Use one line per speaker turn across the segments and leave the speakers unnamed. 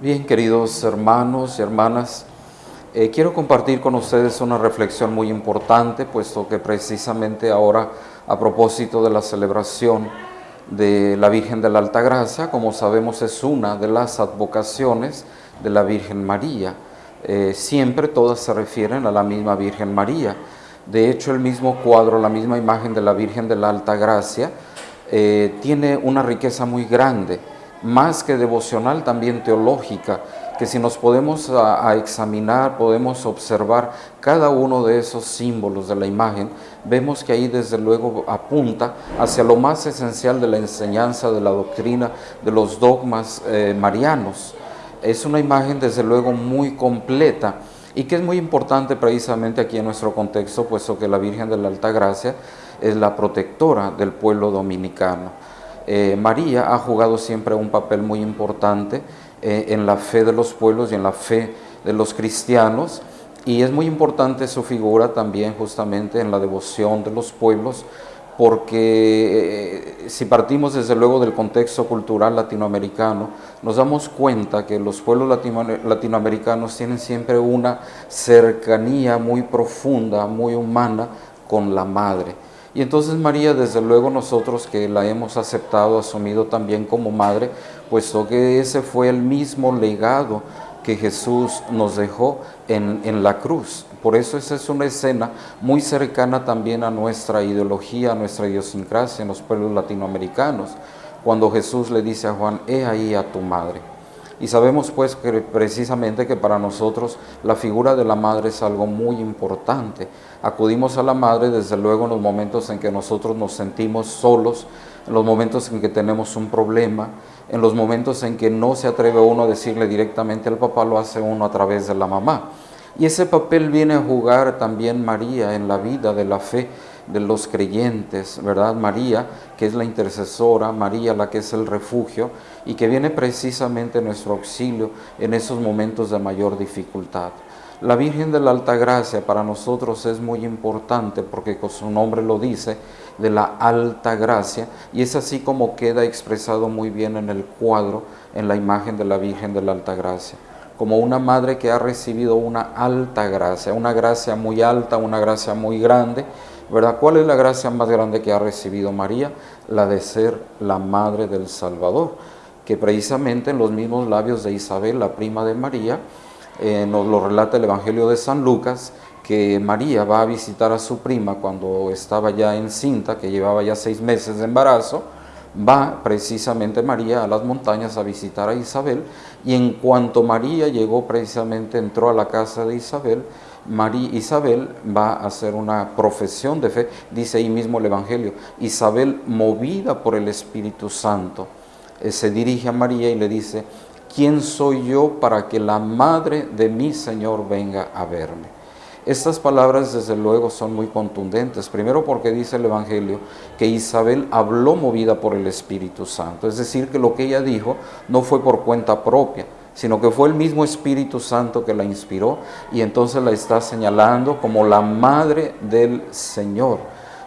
Bien, queridos hermanos y hermanas, eh, quiero compartir con ustedes una reflexión muy importante, puesto que precisamente ahora, a propósito de la celebración de la Virgen de la Altagracia, como sabemos es una de las advocaciones de la Virgen María. Eh, siempre todas se refieren a la misma Virgen María. De hecho, el mismo cuadro, la misma imagen de la Virgen de la Altagracia, eh, tiene una riqueza muy grande más que devocional, también teológica, que si nos podemos a, examinar, podemos observar cada uno de esos símbolos de la imagen, vemos que ahí desde luego apunta hacia lo más esencial de la enseñanza, de la doctrina, de los dogmas eh, marianos. Es una imagen desde luego muy completa y que es muy importante precisamente aquí en nuestro contexto, puesto que la Virgen de la Alta Gracia es la protectora del pueblo dominicano. Eh, María ha jugado siempre un papel muy importante eh, en la fe de los pueblos y en la fe de los cristianos y es muy importante su figura también justamente en la devoción de los pueblos porque eh, si partimos desde luego del contexto cultural latinoamericano, nos damos cuenta que los pueblos latinoamericanos tienen siempre una cercanía muy profunda, muy humana con la madre. Y entonces María, desde luego nosotros que la hemos aceptado, asumido también como madre, puesto que ese fue el mismo legado que Jesús nos dejó en, en, la cruz. Por eso esa es una escena muy cercana también a nuestra ideología, a nuestra idiosincrasia en los pueblos latinoamericanos, cuando Jesús le dice a Juan, he ahí a tu madre. Y sabemos pues que precisamente que para nosotros la figura de la madre es algo muy importante. Acudimos a la madre desde luego en los momentos en que nosotros nos sentimos solos, en los momentos en que tenemos un problema, en los momentos en que no se atreve uno a decirle directamente al papá, lo hace uno a través de la mamá. Y ese papel viene a jugar también María en la vida de la fe de los creyentes, ¿verdad? María, que es la intercesora, María, la que es el refugio, y que viene precisamente nuestro auxilio en esos momentos de mayor dificultad. La Virgen de la Alta Gracia para nosotros es muy importante porque su nombre lo dice, de la Alta Gracia, y es así como queda expresado muy bien en el cuadro, en la imagen de la Virgen de la Alta Gracia como una madre que ha recibido una alta gracia, una gracia muy alta, una gracia muy grande, ¿verdad? ¿Cuál es la gracia más grande que ha recibido María? La de ser la madre del Salvador, que precisamente en los mismos labios de Isabel, la prima de María, eh, nos lo relata el Evangelio de San Lucas, que María va a visitar a su prima cuando estaba ya encinta, que llevaba ya seis meses de embarazo, va precisamente María a las montañas a visitar a Isabel y en cuanto María llegó precisamente, entró a la casa de Isabel, María, Isabel va a hacer una profesión de fe, dice ahí mismo el Evangelio, Isabel movida por el Espíritu Santo, eh, se dirige a María y le dice, ¿quién soy yo para que la madre de mi Señor venga a verme? Estas palabras desde luego son muy contundentes, primero porque dice el Evangelio que Isabel habló movida por el Espíritu Santo, es decir, que lo que ella dijo no fue por cuenta propia, sino que fue el mismo Espíritu Santo que la inspiró y entonces la está señalando como la madre del Señor.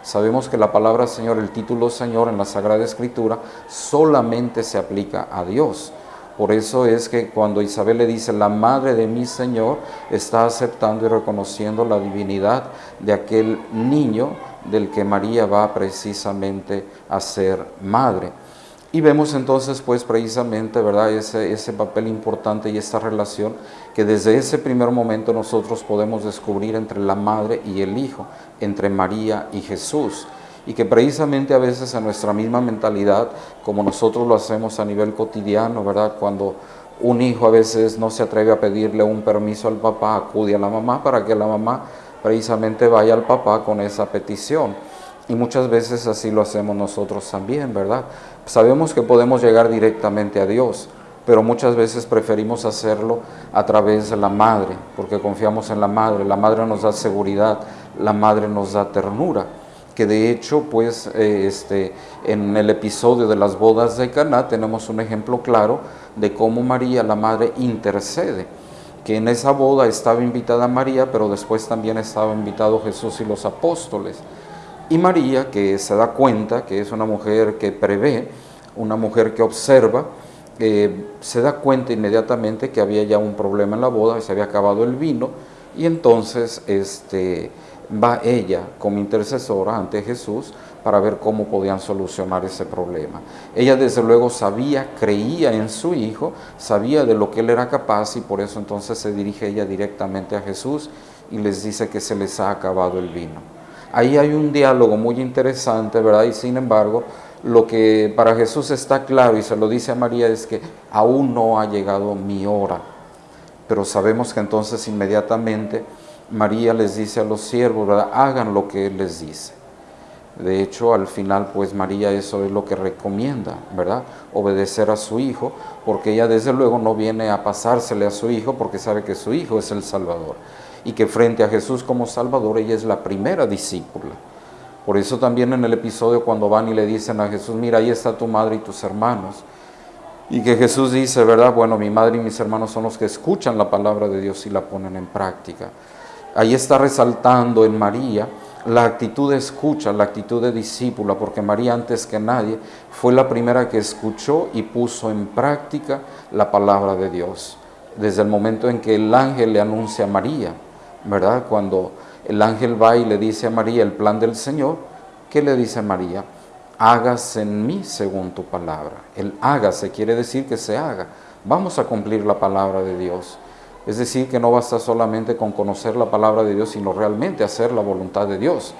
Sabemos que la palabra Señor, el título Señor en la Sagrada Escritura solamente se aplica a Dios. Por eso es que cuando Isabel le dice, la madre de mi Señor, está aceptando y reconociendo la divinidad de aquel niño del que María va precisamente a ser madre. Y vemos entonces pues precisamente ¿verdad? Ese, ese papel importante y esta relación que desde ese primer momento nosotros podemos descubrir entre la madre y el hijo, entre María y Jesús y que precisamente a veces en nuestra misma mentalidad, como nosotros lo hacemos a nivel cotidiano, ¿verdad? Cuando un hijo a veces no se atreve a pedirle un permiso al papá, acude a la mamá para que la mamá precisamente vaya al papá con esa petición. Y muchas veces así lo hacemos nosotros también, ¿verdad? Sabemos que podemos llegar directamente a Dios, pero muchas veces preferimos hacerlo a través de la madre, porque confiamos en la madre. La madre nos da seguridad, la madre nos da ternura que de hecho, pues, eh, este, en el episodio de las bodas de Caná tenemos un ejemplo claro de cómo María, la madre, intercede, que en esa boda estaba invitada María, pero después también estaba invitado Jesús y los apóstoles. Y María, que se da cuenta que es una mujer que prevé, una mujer que observa, eh, se da cuenta inmediatamente que había ya un problema en la boda, se había acabado el vino, y entonces este, va ella como intercesora ante Jesús para ver cómo podían solucionar ese problema. Ella desde luego sabía, creía en su hijo, sabía de lo que él era capaz y por eso entonces se dirige ella directamente a Jesús y les dice que se les ha acabado el vino. Ahí hay un diálogo muy interesante, ¿verdad? Y sin embargo, lo que para Jesús está claro y se lo dice a María es que aún no ha llegado mi hora. Pero sabemos que entonces inmediatamente María les dice a los siervos, ¿verdad? hagan lo que Él les dice. De hecho, al final, pues María eso es lo que recomienda, ¿verdad? Obedecer a su hijo, porque ella desde luego no viene a pasársele a su hijo porque sabe que su hijo es el Salvador y que frente a Jesús como Salvador ella es la primera discípula. Por eso también en el episodio cuando van y le dicen a Jesús, mira, ahí está tu madre y tus hermanos. Y que Jesús dice, ¿verdad? Bueno, mi madre y mis hermanos son los que escuchan la palabra de Dios y la ponen en práctica. Ahí está resaltando en María la actitud de escucha, la actitud de discípula, porque María antes que nadie fue la primera que escuchó y puso en práctica la palabra de Dios. Desde el momento en que el ángel le anuncia a María, ¿verdad? Cuando el ángel va y le dice a María el plan del Señor, ¿qué le dice María? Hágase en mí según tu palabra. El hágase quiere decir que se haga. Vamos a cumplir la palabra de Dios. Es decir, que no basta solamente con conocer la palabra de Dios, sino realmente hacer la voluntad de Dios.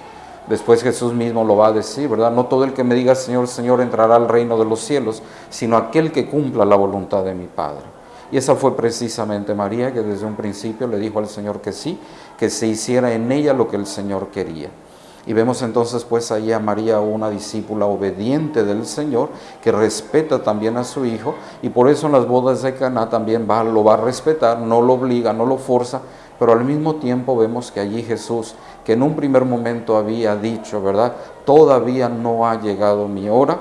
Después Jesús mismo lo va a decir, ¿verdad? No todo el que me diga Señor, Señor entrará al reino de los cielos, sino aquel que cumpla la voluntad de mi Padre. Y esa fue precisamente María que desde un principio le dijo al Señor que sí, que se hiciera en ella lo que el Señor quería. Y vemos entonces pues ahí a María una discípula obediente del Señor que respeta también a su hijo y por eso en las bodas de Caná también va, lo va a respetar, no lo obliga, no lo forza, pero al mismo tiempo vemos que allí Jesús, que en un primer momento había dicho, ¿verdad? Todavía no ha llegado mi hora,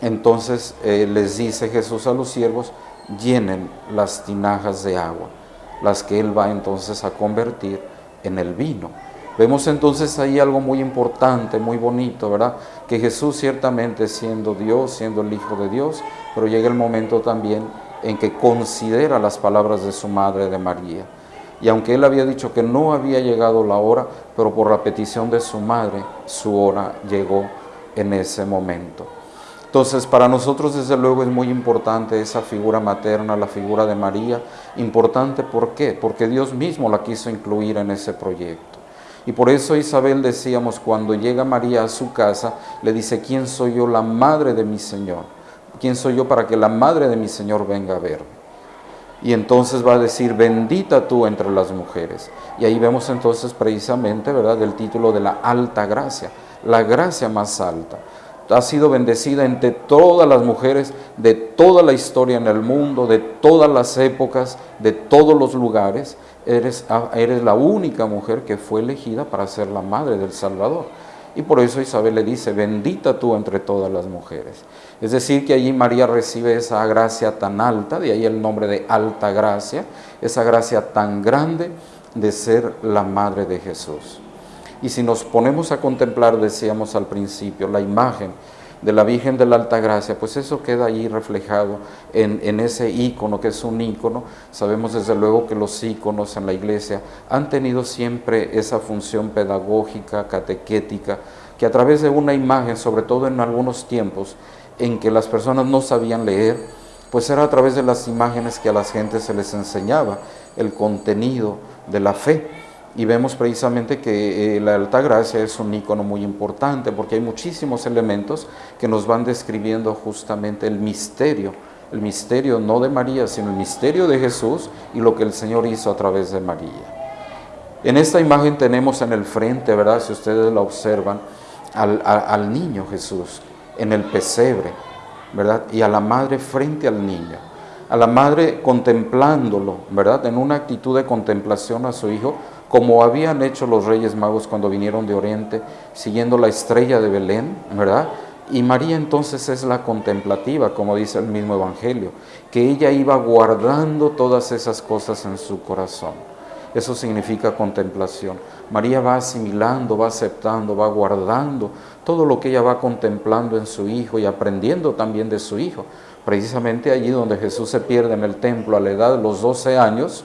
entonces eh, les dice Jesús a los siervos, llenen las tinajas de agua, las que Él va entonces a convertir en el vino. Vemos entonces ahí algo muy importante, muy bonito, ¿verdad? Que Jesús ciertamente siendo Dios, siendo el Hijo de Dios, pero llega el momento también en que considera las palabras de su madre de María. Y aunque él había dicho que no había llegado la hora, pero por la petición de su madre, su hora llegó en ese momento. Entonces, para nosotros desde luego es muy importante esa figura materna, la figura de María. Importante, ¿por qué? Porque Dios mismo la quiso incluir en ese proyecto. Y por eso Isabel decíamos, cuando llega María a su casa, le dice, ¿quién soy yo, la madre de mi Señor? ¿Quién soy yo para que la madre de mi Señor venga a verme? Y entonces va a decir, bendita tú entre las mujeres. Y ahí vemos entonces precisamente, ¿verdad?, el título de la alta gracia, la gracia más alta ha sido bendecida entre todas las mujeres de toda la historia en el mundo, de todas las épocas, de todos los lugares. Eres, ah, eres la única mujer que fue elegida para ser la madre del Salvador. Y por eso Isabel le dice, bendita tú entre todas las mujeres. Es decir, que allí María recibe esa gracia tan alta, de ahí el nombre de alta gracia, esa gracia tan grande de ser la madre de Jesús. Y si nos ponemos a contemplar, decíamos al principio, la imagen de la Virgen de la Alta Gracia, pues eso queda ahí reflejado en, ese ícono, que es un ícono. Sabemos desde luego que los íconos en la iglesia han tenido siempre esa función pedagógica, catequética, que a través de una imagen, sobre todo en algunos tiempos en que las personas no sabían leer, pues era a través de las imágenes que a las gentes se les enseñaba el contenido de la fe. Y vemos precisamente que eh, la Alta Gracia es un icono muy importante porque hay muchísimos elementos que nos van describiendo justamente el misterio, el misterio no de María, sino el misterio de Jesús y lo que el Señor hizo a través de María. En esta imagen tenemos en el frente, ¿verdad? Si ustedes la observan, al, al niño Jesús en el pesebre, ¿verdad? Y a la madre frente al niño a la madre contemplándolo, ¿verdad? En una actitud de contemplación a su hijo, como habían hecho los reyes magos cuando vinieron de Oriente, siguiendo la estrella de Belén, ¿verdad? Y María entonces es la contemplativa, como dice el mismo Evangelio, que ella iba guardando todas esas cosas en su corazón. Eso significa contemplación. María va asimilando, va aceptando, va guardando todo lo que ella va contemplando en su hijo y aprendiendo también de su hijo, precisamente allí donde Jesús se pierde en el templo a la edad de los 12 años,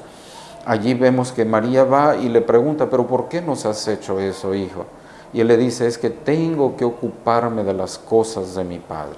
allí vemos que María va y le pregunta, pero ¿por qué nos has hecho eso, hijo? Y él le dice, es que tengo que ocuparme de las cosas de mi Padre.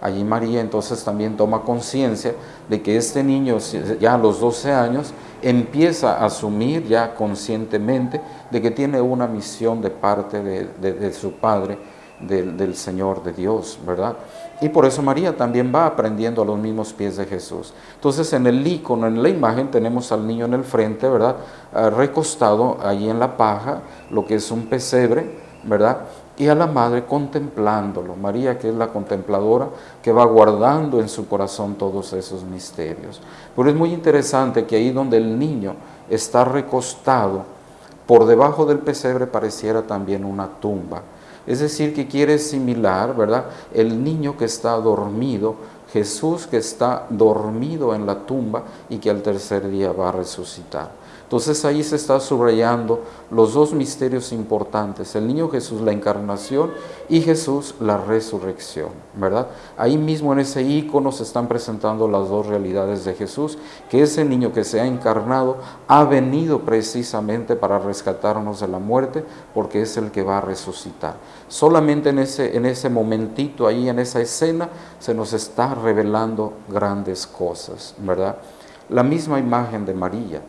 Allí María entonces también toma conciencia de que este niño ya a los 12 años empieza a asumir ya conscientemente de que tiene una misión de parte de, su Padre, del Señor, de Dios, ¿verdad? Y por eso María también va aprendiendo a los mismos pies de Jesús. Entonces en el icono, en la imagen, tenemos al niño en el frente, ¿verdad? Ah, recostado ahí en la paja, lo que es un pesebre, ¿verdad? Y a la madre contemplándolo. María que es la contempladora que va guardando en su corazón todos esos misterios. Pero es muy interesante que ahí donde el niño está recostado, por debajo del pesebre pareciera también una tumba. Es decir, que quiere similar, ¿verdad? El niño que está dormido, Jesús que está dormido en la tumba y que al tercer día va a resucitar. Entonces ahí se está subrayando los dos misterios importantes, el niño Jesús, la encarnación, y Jesús, la resurrección, ¿verdad? Ahí mismo en ese icono se están presentando las dos realidades de Jesús, que ese niño que se ha encarnado ha venido precisamente para rescatarnos de la muerte, porque es el que va a resucitar. Solamente en ese, en ese momentito, ahí en esa escena, se nos está revelando grandes cosas, ¿verdad? La misma imagen de María,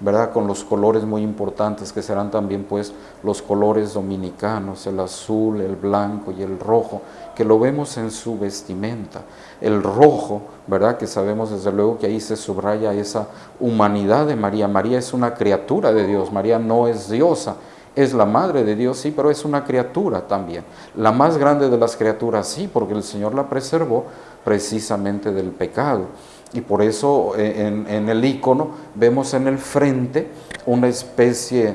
¿verdad? Con los colores muy importantes que serán también pues los colores dominicanos, el azul, el blanco y el rojo, que lo vemos en su vestimenta. El rojo, ¿verdad? Que sabemos desde luego que ahí se subraya esa humanidad de María. María es una criatura de Dios, María no es diosa, es la madre de Dios, sí, pero es una criatura también. La más grande de las criaturas, sí, porque el Señor la preservó precisamente del pecado y por eso eh, en, el icono vemos en el frente una especie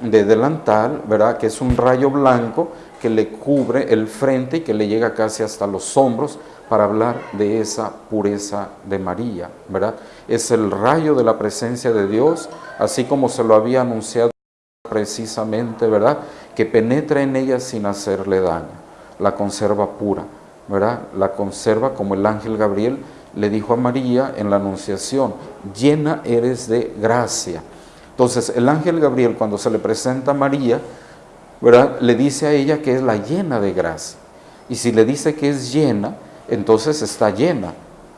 de delantal, ¿verdad? Que es un rayo blanco que le cubre el frente y que le llega casi hasta los hombros para hablar de esa pureza de María, ¿verdad? Es el rayo de la presencia de Dios, así como se lo había anunciado precisamente, ¿verdad? Que penetra en ella sin hacerle daño, la conserva pura, ¿verdad? La conserva como el ángel Gabriel le dijo a María en la anunciación, llena eres de gracia. Entonces el ángel Gabriel cuando se le presenta a María, ¿verdad? le dice a ella que es la llena de gracia. Y si le dice que es llena, entonces está llena.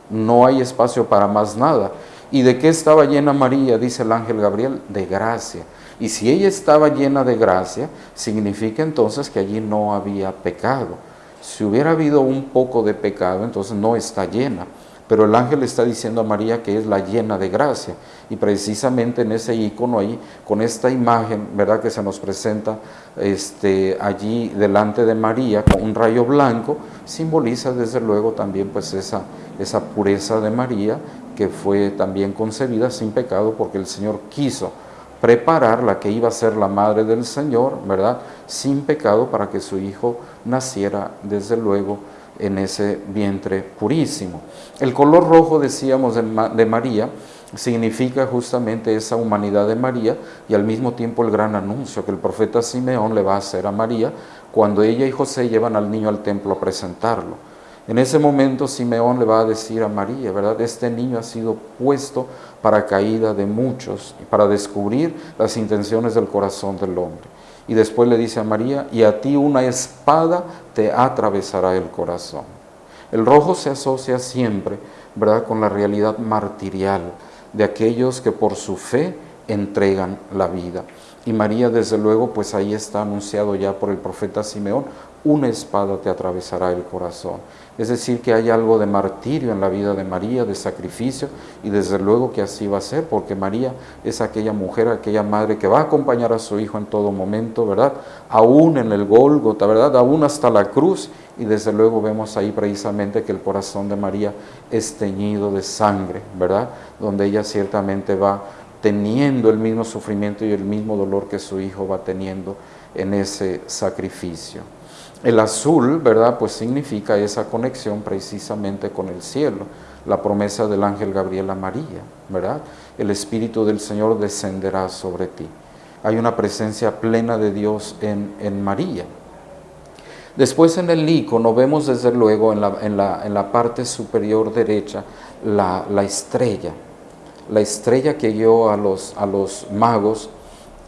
No hay espacio para más nada. ¿Y de qué estaba llena María? Dice el ángel Gabriel, de gracia. Y si ella estaba llena de gracia, significa entonces que allí no había pecado. Si hubiera habido un poco de pecado, entonces no está llena. Pero el ángel está diciendo a María que es la llena de gracia. Y precisamente en ese icono ahí, con esta imagen, ¿verdad? Que se nos presenta este, allí delante de María con un rayo blanco, simboliza desde luego también pues esa, esa pureza de María que fue también concebida sin pecado porque el Señor quiso preparar la que iba a ser la madre del Señor, ¿verdad? Sin pecado para que su hijo naciera desde luego en ese vientre purísimo. El color rojo, decíamos, de, María, significa justamente esa humanidad de María y al mismo tiempo el gran anuncio que el profeta Simeón le va a hacer a María cuando ella y José llevan al niño al templo a presentarlo. En ese momento Simeón le va a decir a María, ¿verdad? Este niño ha sido puesto para caída de muchos y para descubrir las intenciones del corazón del hombre. Y después le dice a María, y a ti una espada te atravesará el corazón. El rojo se asocia siempre, ¿verdad?, con la realidad martirial de aquellos que por su fe entregan la vida. Y María, desde luego, pues ahí está anunciado ya por el profeta Simeón, una espada te atravesará el corazón. Es decir, que hay algo de martirio en la vida de María, de sacrificio, y desde luego que así va a ser, porque María es aquella mujer, aquella madre que va a acompañar a su hijo en todo momento, ¿verdad? Aún en el Gólgota, ¿verdad? Aún hasta la cruz, y desde luego vemos ahí precisamente que el corazón de María es teñido de sangre, ¿verdad? Donde ella ciertamente va teniendo el mismo sufrimiento y el mismo dolor que su hijo va teniendo en ese sacrificio. El azul, ¿verdad? Pues significa esa conexión precisamente con el cielo, la promesa del ángel Gabriel a María, ¿verdad? El Espíritu del Señor descenderá sobre ti. Hay una presencia plena de Dios en, en María. Después en el icono vemos desde luego en la, en la, en la parte superior derecha la, la, estrella, la estrella que guió a los, a los magos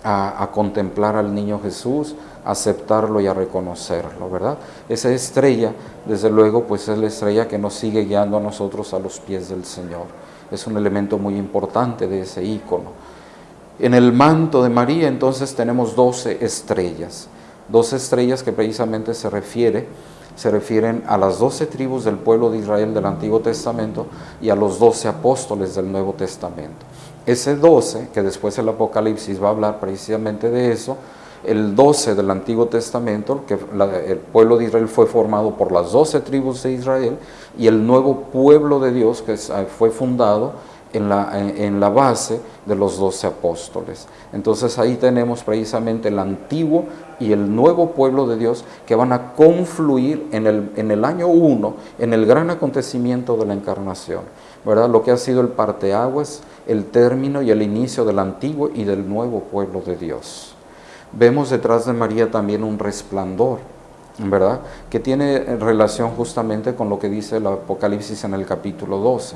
a, a, contemplar al niño Jesús, aceptarlo y a reconocerlo, ¿verdad? Esa estrella, desde luego, pues es la estrella que nos sigue guiando a nosotros a los pies del Señor. Es un elemento muy importante de ese icono. En el manto de María entonces tenemos 12 estrellas, 12 estrellas que precisamente se refiere se refieren a las doce tribus del pueblo de Israel del Antiguo Testamento y a los doce apóstoles del Nuevo Testamento. Ese 12, que después el Apocalipsis va a hablar precisamente de eso, el 12 del Antiguo Testamento, que el pueblo de Israel fue formado por las doce tribus de Israel y el nuevo pueblo de Dios que fue fundado en la, en la base de los doce apóstoles. Entonces ahí tenemos precisamente el antiguo y el nuevo pueblo de Dios que van a confluir en el, en el año 1, en el gran acontecimiento de la encarnación, ¿verdad? Lo que ha sido el parteaguas, el término y el inicio del antiguo y del nuevo pueblo de Dios. Vemos detrás de María también un resplandor, ¿verdad? Que tiene relación justamente con lo que dice el Apocalipsis en el capítulo 12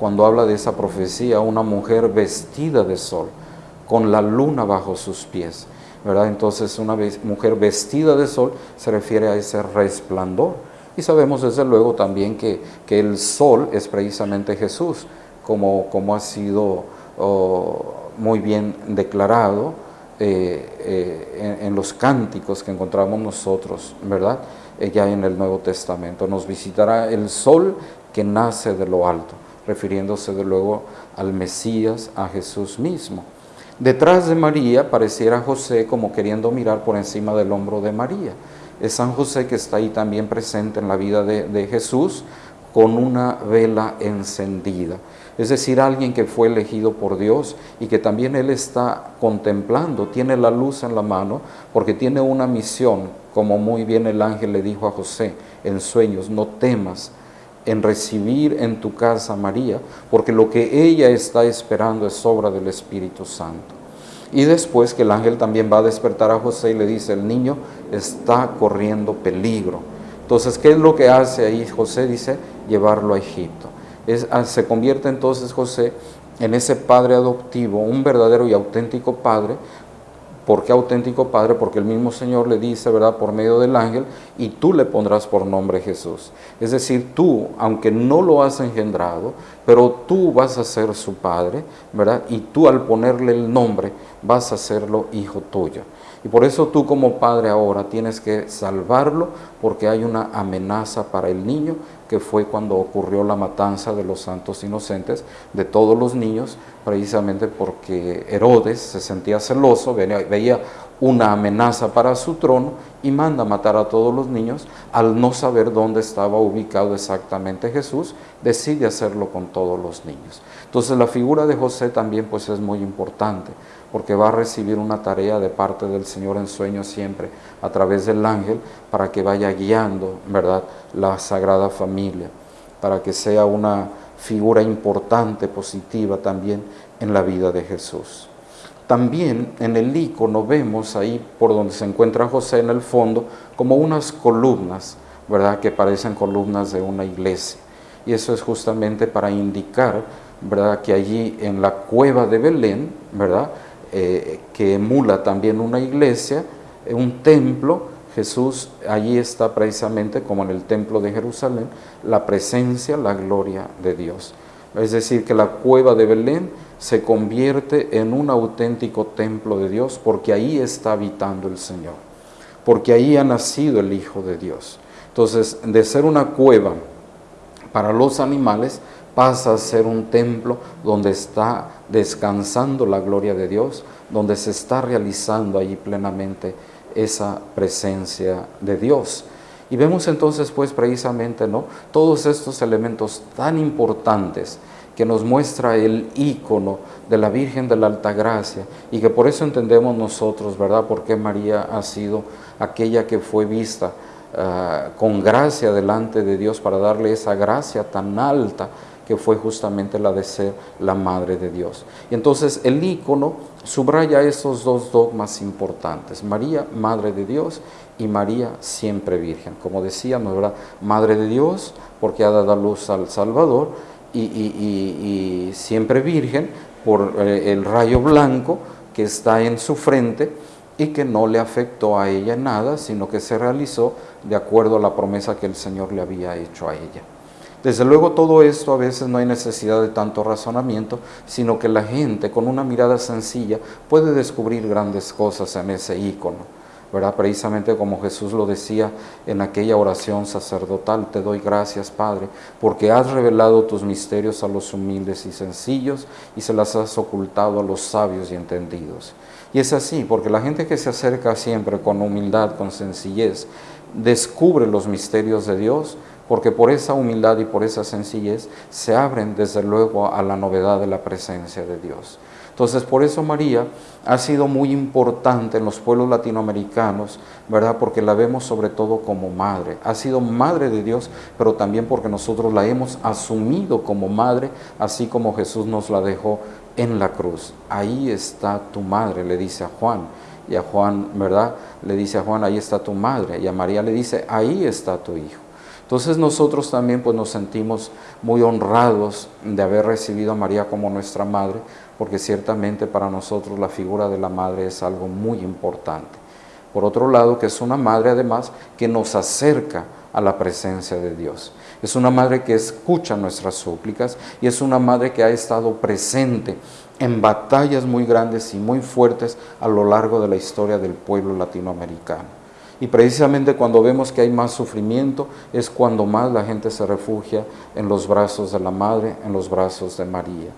cuando habla de esa profecía, una mujer vestida de sol, con la luna bajo sus pies. ¿verdad? Entonces una mujer vestida de sol se refiere a ese resplandor. Y sabemos desde luego también que, que el sol es precisamente Jesús, como, como ha sido oh, muy bien declarado eh, eh, en, los cánticos que encontramos nosotros, ¿verdad? Eh, ya en el Nuevo Testamento. Nos visitará el sol que nace de lo alto refiriéndose de luego al Mesías, a Jesús mismo. Detrás de María pareciera José como queriendo mirar por encima del hombro de María. Es San José que está ahí también presente en la vida de Jesús con una vela encendida. Es decir, alguien que fue elegido por Dios y que también Él está contemplando, tiene la luz en la mano, porque tiene una misión, como muy bien el ángel le dijo a José en sueños, no temas, en recibir en tu casa a María, porque lo que ella está esperando es obra del Espíritu Santo. Y después que el ángel también va a despertar a José y le dice, el niño está corriendo peligro. Entonces, ¿qué es lo que hace ahí José? Dice, llevarlo a Egipto. Ah, se convierte entonces José en ese padre adoptivo, un verdadero y auténtico padre, ¿Por qué auténtico Padre? Porque el mismo Señor le dice, ¿verdad?, por medio del ángel, y tú le pondrás por nombre Jesús. Es decir, tú, aunque no lo has engendrado, pero tú vas a ser su Padre, ¿verdad? Y tú al ponerle el nombre vas a serlo hijo tuyo. Y por eso tú como padre ahora tienes que salvarlo porque hay una amenaza para el niño que fue cuando ocurrió la matanza de los santos inocentes, de todos los niños, precisamente porque Herodes se sentía celoso, veía una amenaza para su trono y manda matar a todos los niños. Al no saber dónde estaba ubicado exactamente Jesús, decide hacerlo con todos los niños. Entonces la figura de José también pues es muy importante porque va a recibir una tarea de parte del Señor en sueño siempre a través del ángel para que vaya guiando, ¿verdad?, la Sagrada Familia, para que sea una figura importante, positiva también en la vida de Jesús. También en el icono vemos ahí por donde se encuentra José en el fondo como unas columnas, ¿verdad?, que parecen columnas de una iglesia. Y eso es justamente para indicar, ¿verdad?, que allí en la cueva de Belén, ¿verdad?, eh, que emula también una iglesia, eh, un templo, Jesús allí está precisamente como en el templo de Jerusalén, la presencia, la gloria de Dios. Es decir, que la cueva de Belén se convierte en un auténtico templo de Dios porque ahí está habitando el Señor, porque ahí ha nacido el Hijo de Dios. Entonces, de ser una cueva para los animales, pasa a ser un templo donde está descansando la gloria de Dios, donde se está realizando allí plenamente esa presencia de Dios. Y vemos entonces pues precisamente ¿no? todos estos elementos tan importantes que nos muestra el ícono de la Virgen de la Alta Gracia y que por eso entendemos nosotros, ¿verdad? Porque María ha sido aquella que fue vista uh, con gracia delante de Dios para darle esa gracia tan alta que fue justamente la de ser la Madre de Dios. Y entonces el ícono subraya esos dos dogmas importantes, María, Madre de Dios, y María, siempre Virgen. Como decíamos, ¿verdad? Madre de Dios, porque ha dado luz al Salvador, y, siempre Virgen, por eh, el rayo blanco que está en su frente, y que no le afectó a ella nada, sino que se realizó de acuerdo a la promesa que el Señor le había hecho a ella. Desde luego todo esto a veces no hay necesidad de tanto razonamiento, sino que la gente con una mirada sencilla puede descubrir grandes cosas en ese ícono. ¿Verdad? Precisamente como Jesús lo decía en aquella oración sacerdotal, te doy gracias Padre, porque has revelado tus misterios a los humildes y sencillos y se las has ocultado a los sabios y entendidos. Y es así, porque la gente que se acerca siempre con humildad, con sencillez, descubre los misterios de Dios, porque por esa humildad y por esa sencillez se abren desde luego a la novedad de la presencia de Dios. Entonces, por eso María ha sido muy importante en los pueblos latinoamericanos, ¿verdad? Porque la vemos sobre todo como madre. Ha sido madre de Dios, pero también porque nosotros la hemos asumido como madre, así como Jesús nos la dejó en la cruz. Ahí está tu madre, le dice a Juan. Y a Juan, ¿verdad? Le dice a Juan, ahí está tu madre. Y a María le dice, ahí está tu hijo. Entonces nosotros también pues nos sentimos muy honrados de haber recibido a María como nuestra madre, porque ciertamente para nosotros la figura de la madre es algo muy importante. Por otro lado, que es una madre además que nos acerca a la presencia de Dios. Es una madre que escucha nuestras súplicas y es una madre que ha estado presente en batallas muy grandes y muy fuertes a lo largo de la historia del pueblo latinoamericano. Y precisamente cuando vemos que hay más sufrimiento es cuando más la gente se refugia en los brazos de la Madre, en los brazos de María.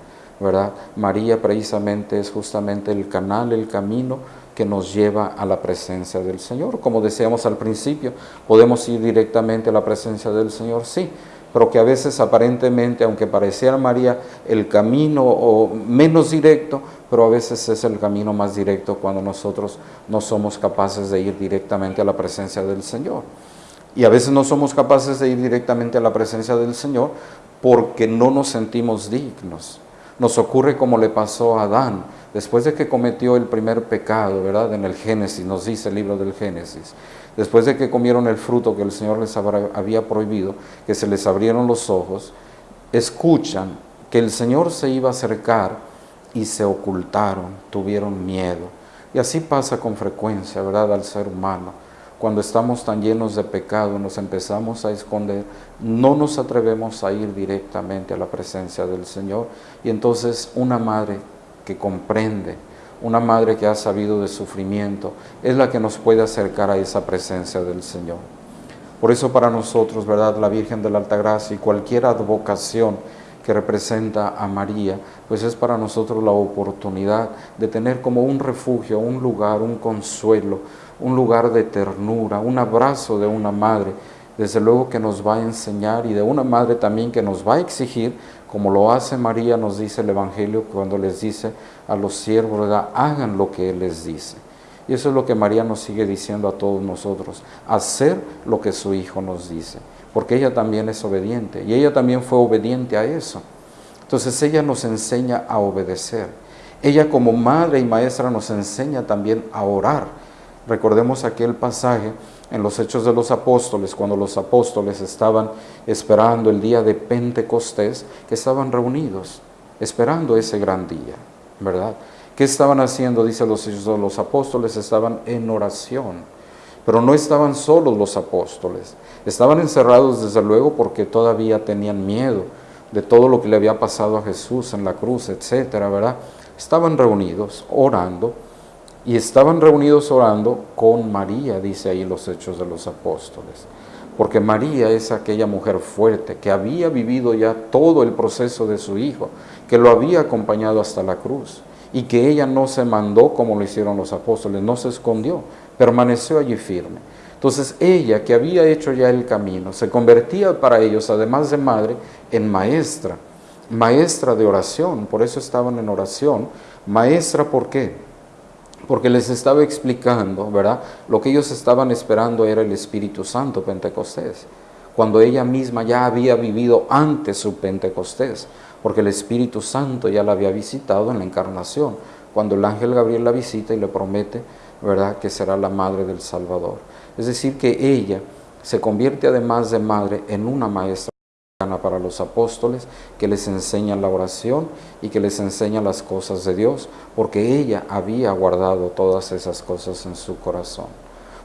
¿Verdad? María precisamente es justamente el canal, el camino que nos lleva a la presencia del Señor. Como decíamos al principio, podemos ir directamente a la presencia del Señor, sí, pero que a veces aparentemente, aunque pareciera María el camino o menos directo, pero a veces es el camino más directo cuando nosotros no somos capaces de ir directamente a la presencia del Señor. Y a veces no somos capaces de ir directamente a la presencia del Señor porque no nos sentimos dignos. Nos ocurre como le pasó a Adán, después de que cometió el primer pecado, ¿verdad? En el Génesis, nos dice el libro del Génesis después de que comieron el fruto que el Señor les había prohibido, que se les abrieron los ojos, escuchan que el Señor se iba a acercar y se ocultaron, tuvieron miedo. Y así pasa con frecuencia, ¿verdad?, al ser humano. Cuando estamos tan llenos de pecado, nos empezamos a esconder, no nos atrevemos a ir directamente a la presencia del Señor. Y entonces una madre que comprende, una madre que ha sabido de sufrimiento, es la que nos puede acercar a esa presencia del Señor. Por eso para nosotros, ¿verdad? La Virgen de la Altagracia y cualquier advocación que representa a María, pues es para nosotros la oportunidad de tener como un refugio, un lugar, un consuelo, un lugar de ternura, un abrazo de una madre, desde luego que nos va a enseñar y de una madre también que nos va a exigir como lo hace María, nos dice el Evangelio cuando les dice a los siervos, ¿verdad? hagan lo que Él les dice. Y eso es lo que María nos sigue diciendo a todos nosotros, hacer lo que su Hijo nos dice, porque ella también es obediente y ella también fue obediente a eso. Entonces ella nos enseña a obedecer. Ella como madre y maestra nos enseña también a orar. Recordemos aquel pasaje en los Hechos de los Apóstoles, cuando los apóstoles estaban esperando el día de Pentecostés, que estaban reunidos, esperando ese gran día, ¿verdad? ¿Qué estaban haciendo? Dice los Hechos de los Apóstoles, estaban en oración. Pero no estaban solos los apóstoles, estaban encerrados desde luego porque todavía tenían miedo de todo lo que le había pasado a Jesús en la cruz, etcétera, ¿verdad? Estaban reunidos, orando, y estaban reunidos orando con María, dice ahí los hechos de los apóstoles. Porque María es aquella mujer fuerte que había vivido ya todo el proceso de su hijo, que lo había acompañado hasta la cruz y que ella no se mandó como lo hicieron los apóstoles, no se escondió, permaneció allí firme. Entonces ella, que había hecho ya el camino, se convertía para ellos, además de madre, en maestra, maestra de oración, por eso estaban en oración. Maestra, ¿por qué? porque les estaba explicando, ¿verdad? Lo que ellos estaban esperando era el Espíritu Santo Pentecostés. cuando ella misma ya había vivido antes su Pentecostés, porque el Espíritu Santo ya la había visitado en la encarnación, cuando el ángel Gabriel la visita y le promete, ¿verdad?, que será la madre del Salvador. Es decir, que ella se convierte además de madre en una maestra para los apóstoles que les enseña la oración y que les enseña las cosas de Dios, porque ella había guardado todas esas cosas en su corazón.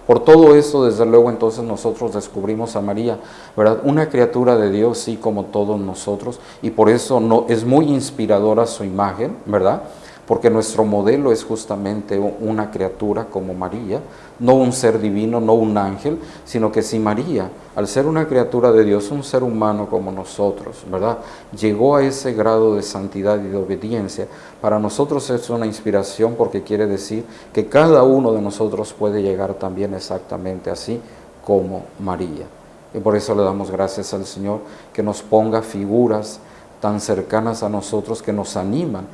Por todo esto, desde luego, entonces nosotros descubrimos a María, ¿verdad? Una criatura de Dios, sí, como todos nosotros, y por eso no, es muy inspiradora su imagen, ¿verdad? Porque nuestro modelo es justamente una criatura como María, no un ser divino, no un ángel, sino que si María, al ser una criatura de Dios, un ser humano como nosotros, ¿verdad? Llegó a ese grado de santidad y de obediencia, para nosotros es una inspiración porque quiere decir que cada uno de nosotros puede llegar también exactamente así como María. Y por eso le damos gracias al Señor que nos ponga figuras tan cercanas a nosotros que nos animan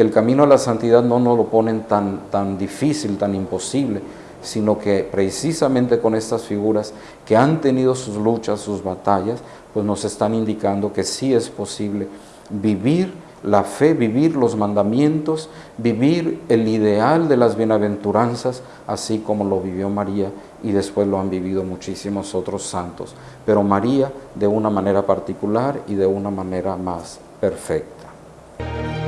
que el camino a la santidad no nos lo ponen tan, tan difícil, tan imposible, sino que precisamente con estas figuras que han tenido sus luchas, sus batallas, pues nos están indicando que sí es posible vivir la fe, vivir los mandamientos, vivir el ideal de las bienaventuranzas, así como lo vivió María y después lo han vivido muchísimos otros santos. Pero María de una manera particular y de una manera más perfecta.